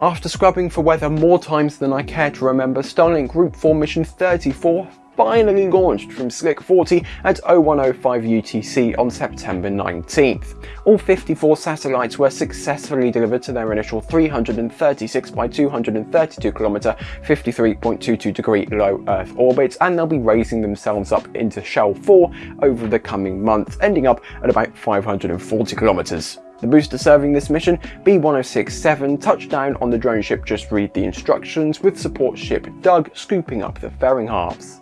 After scrubbing for weather more times than I care to remember, Starlink Group 4 Mission 34 finally launched from Slick 40 at 0105 UTC on September 19th. All 54 satellites were successfully delivered to their initial 336 by 232 km 53.22 degree low Earth orbit and they'll be raising themselves up into Shell 4 over the coming months, ending up at about 540 kilometers. The booster serving this mission, B-1067, touched down on the drone ship Just Read the Instructions with support ship Doug scooping up the fairing halves.